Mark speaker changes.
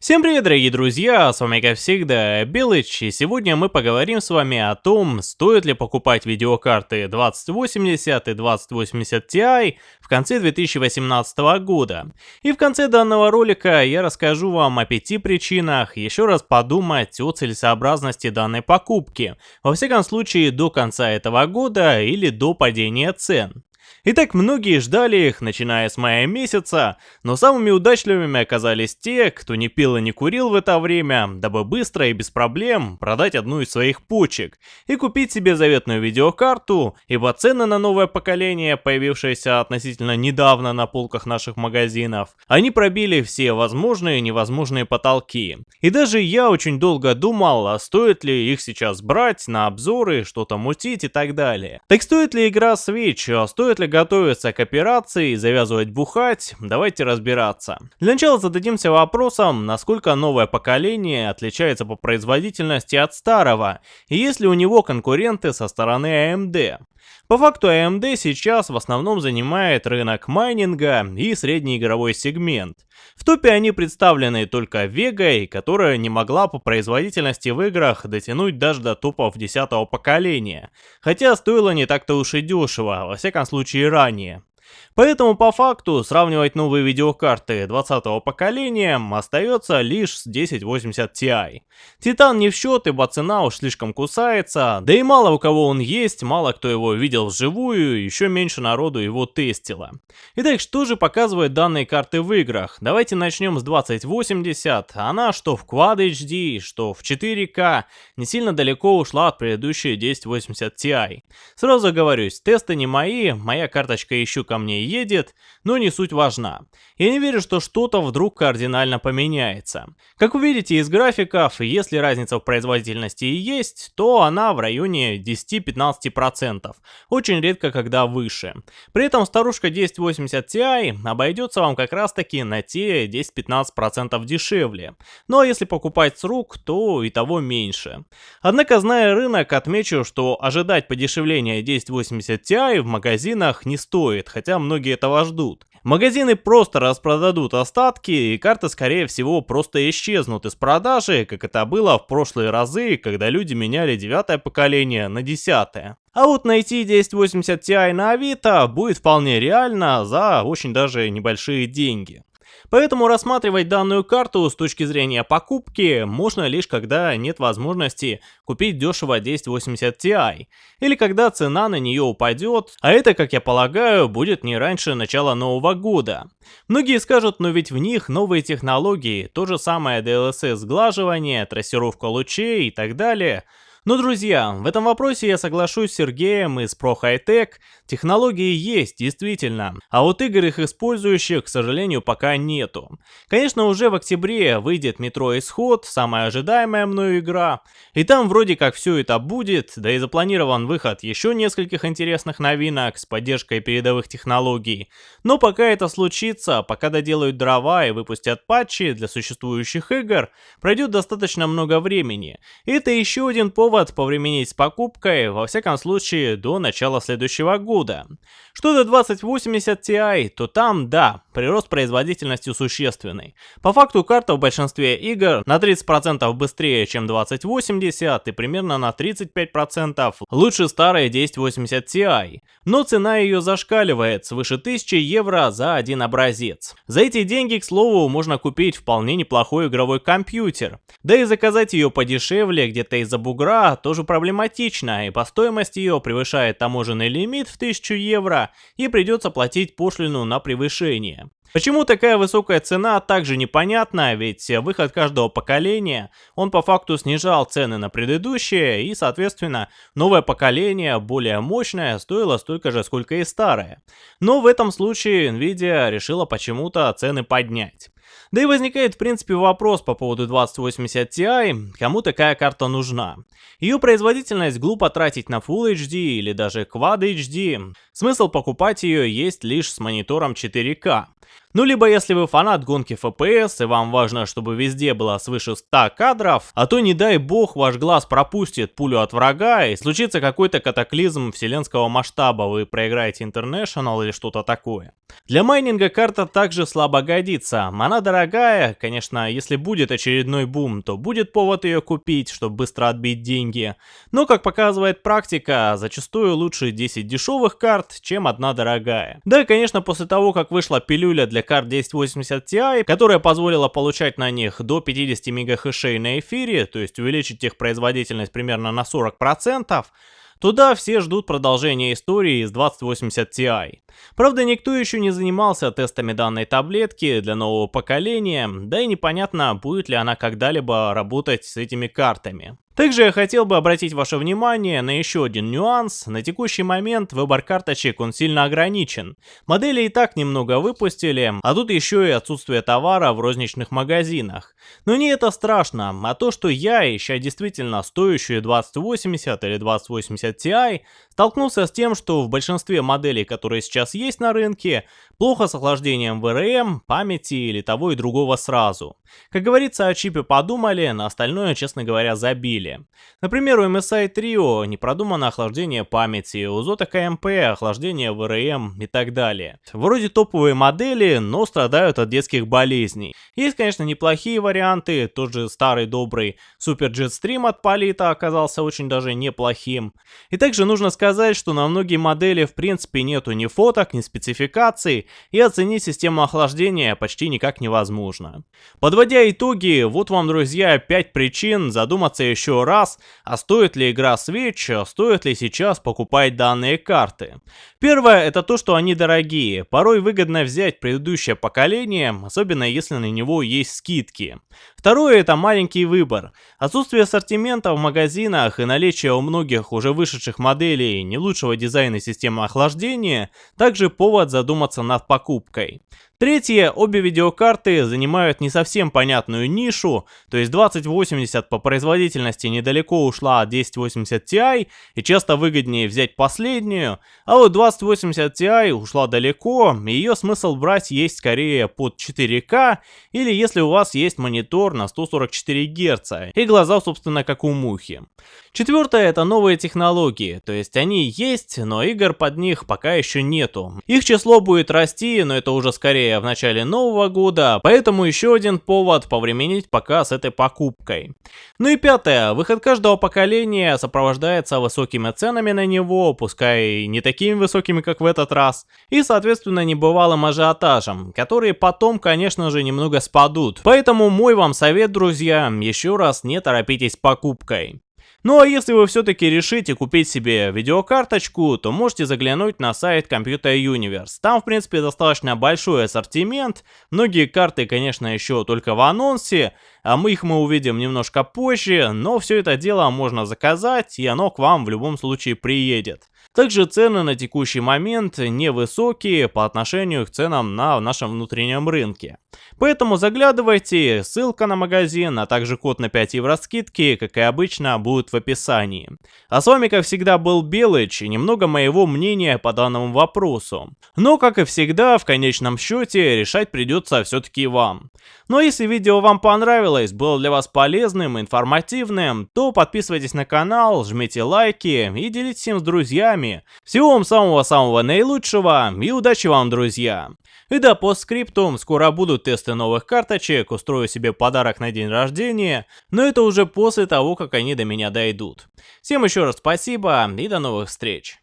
Speaker 1: Всем привет, дорогие друзья, с вами как всегда Белыч, и сегодня мы поговорим с вами о том, стоит ли покупать видеокарты 2080 и 2080 Ti в конце 2018 года. И в конце данного ролика я расскажу вам о пяти причинах еще раз подумать о целесообразности данной покупки, во всяком случае до конца этого года или до падения цен. Итак, многие ждали их, начиная с мая месяца, но самыми удачливыми оказались те, кто не пил и не курил в это время, дабы быстро и без проблем продать одну из своих почек и купить себе заветную видеокарту, ибо цены на новое поколение, появившееся относительно недавно на полках наших магазинов, они пробили все возможные и невозможные потолки. И даже я очень долго думал, а стоит ли их сейчас брать на обзоры, что-то мутить и так далее. Так стоит ли игра Switch, а стоит ли готовиться к операции завязывать бухать, давайте разбираться. Для начала зададимся вопросом, насколько новое поколение отличается по производительности от старого, и есть ли у него конкуренты со стороны AMD. По факту AMD сейчас в основном занимает рынок майнинга и средний игровой сегмент. В топе они представлены только Vega, которая не могла по производительности в играх дотянуть даже до топов 10 поколения, хотя стоило не так-то уж и дешево, во всяком случае ранее. Поэтому по факту сравнивать новые видеокарты 20 поколения остается лишь с 1080 Ti. Титан не в счет, ибо цена уж слишком кусается, да и мало у кого он есть, мало кто его видел вживую, еще меньше народу его тестило. Итак, что же показывают данные карты в играх? Давайте начнем с 2080, она что в Quad HD, что в 4K, не сильно далеко ушла от предыдущей 1080 Ti. Сразу оговорюсь, тесты не мои, моя карточка еще ко мне едет, но не суть важна. Я не верю, что что-то вдруг кардинально поменяется. Как вы видите из графиков, если разница в производительности и есть, то она в районе 10-15%, очень редко когда выше. При этом старушка 1080 Ti обойдется вам как раз таки на те 10-15% дешевле. Ну а если покупать с рук, то и того меньше. Однако, зная рынок, отмечу, что ожидать подешевления 1080 Ti в магазинах не стоит, хотя многие этого ждут. Магазины просто распродадут остатки, и карты скорее всего просто исчезнут из продажи, как это было в прошлые разы, когда люди меняли девятое поколение на десятое. А вот найти 1080 Ti на Авито будет вполне реально за очень даже небольшие деньги. Поэтому рассматривать данную карту с точки зрения покупки можно лишь когда нет возможности купить дешево 1080 Ti, или когда цена на нее упадет, а это, как я полагаю, будет не раньше начала нового года. Многие скажут, но ведь в них новые технологии, то же самое DLSS сглаживание, трассировка лучей и так далее – но, друзья, в этом вопросе я соглашусь с Сергеем из Pro. Технологии есть, действительно, а вот игр их использующих, к сожалению, пока нету. Конечно, уже в октябре выйдет Метро Исход, самая ожидаемая мною игра, и там вроде как все это будет, да и запланирован выход еще нескольких интересных новинок с поддержкой передовых технологий. Но пока это случится, пока доделают дрова и выпустят патчи для существующих игр, пройдет достаточно много времени. И это еще один повод повод повременить с покупкой, во всяком случае, до начала следующего года. Что до 2080 Ti, то там, да, прирост производительности существенный. По факту карта в большинстве игр на 30% быстрее, чем 2080 и примерно на 35% лучше старой 1080 Ti. Но цена ее зашкаливает, свыше 1000 евро за один образец. За эти деньги, к слову, можно купить вполне неплохой игровой компьютер. Да и заказать ее подешевле, где-то из-за бугра, тоже проблематична, и по стоимости ее превышает таможенный лимит в 1000 евро, и придется платить пошлину на превышение. Почему такая высокая цена, также непонятно, ведь выход каждого поколения, он по факту снижал цены на предыдущее, и соответственно новое поколение, более мощное, стоило столько же, сколько и старое. Но в этом случае Nvidia решила почему-то цены поднять. Да и возникает в принципе вопрос по поводу 2080 Ti, кому такая карта нужна. Ее производительность глупо тратить на Full HD или даже Quad HD. Смысл покупать ее есть лишь с монитором 4К. Ну либо если вы фанат гонки FPS и вам важно, чтобы везде было свыше 100 кадров, а то не дай бог ваш глаз пропустит пулю от врага и случится какой-то катаклизм вселенского масштаба, вы проиграете International или что-то такое. Для майнинга карта также слабо годится, она дорогая, конечно, если будет очередной бум, то будет повод ее купить, чтобы быстро отбить деньги, но как показывает практика, зачастую лучше 10 дешевых карт, чем одна дорогая. Да и конечно после того, как вышла пилюля для карт 1080 Ti, которая позволила получать на них до 50 мегахэшей на эфире, то есть увеличить их производительность примерно на 40%, Туда все ждут продолжения истории из 2080 Ti. Правда, никто еще не занимался тестами данной таблетки для нового поколения, да и непонятно, будет ли она когда-либо работать с этими картами. Также я хотел бы обратить ваше внимание на еще один нюанс. На текущий момент выбор карточек он сильно ограничен. Модели и так немного выпустили, а тут еще и отсутствие товара в розничных магазинах. Но не это страшно, а то, что я, ища действительно стоящую 2080 или 2080 Ti, столкнулся с тем, что в большинстве моделей, которые сейчас есть на рынке, плохо с охлаждением VRM, памяти или того и другого сразу. Как говорится, о чипе подумали, на остальное, честно говоря, забили стиле. Например, у MSI Trio не продумано охлаждение памяти, у Zotac КМП охлаждение VRM и так далее. Вроде топовые модели, но страдают от детских болезней. Есть, конечно, неплохие варианты, тот же старый добрый Super Jetstream от Polita оказался очень даже неплохим. И также нужно сказать, что на многие модели в принципе нету ни фоток, ни спецификаций, и оценить систему охлаждения почти никак невозможно. Подводя итоги, вот вам, друзья, 5 причин задуматься еще еще раз, а стоит ли игра Switch, стоит ли сейчас покупать данные карты. Первое, это то, что они дорогие. Порой выгодно взять предыдущее поколение, особенно если на него есть скидки. Второе, это маленький выбор. Отсутствие ассортимента в магазинах и наличие у многих уже вышедших моделей не лучшего дизайна системы охлаждения, также повод задуматься над покупкой. Третье, обе видеокарты занимают не совсем понятную нишу, то есть 2080 по производительности недалеко ушла от 1080 Ti и часто выгоднее взять последнюю, а вот 2080 Ti ушла далеко, и ее смысл брать есть скорее под 4К или если у вас есть монитор на 144 Гц и глаза собственно как у мухи. Четвертое это новые технологии, то есть они есть, но игр под них пока еще нету. Их число будет расти, но это уже скорее в начале нового года, поэтому еще один повод повременить пока с этой покупкой. Ну и пятое, выход каждого поколения сопровождается высокими ценами на него, пускай не такими высокими, как в этот раз, и соответственно небывалым ажиотажем, которые потом, конечно же, немного спадут. Поэтому мой вам совет, друзья, еще раз не торопитесь с покупкой. Ну а если вы все-таки решите купить себе видеокарточку, то можете заглянуть на сайт Computer Universe. Там в принципе достаточно большой ассортимент, многие карты конечно еще только в анонсе, а мы их мы увидим немножко позже, но все это дело можно заказать и оно к вам в любом случае приедет. Также цены на текущий момент невысокие по отношению к ценам на нашем внутреннем рынке. Поэтому заглядывайте, ссылка на магазин, а также код на 5 евро скидки, как и обычно, будет в описании. А с вами, как всегда, был Белыч и немного моего мнения по данному вопросу. Но, как и всегда, в конечном счете, решать придется все-таки вам. Но если видео вам понравилось, было для вас полезным, информативным, то подписывайтесь на канал, жмите лайки и делитесь им с друзьями вами. Всего вам самого-самого наилучшего и удачи вам, друзья! И да, по скриптум, скоро будут тесты новых карточек, устрою себе подарок на день рождения, но это уже после того, как они до меня дойдут. Всем еще раз спасибо и до новых встреч!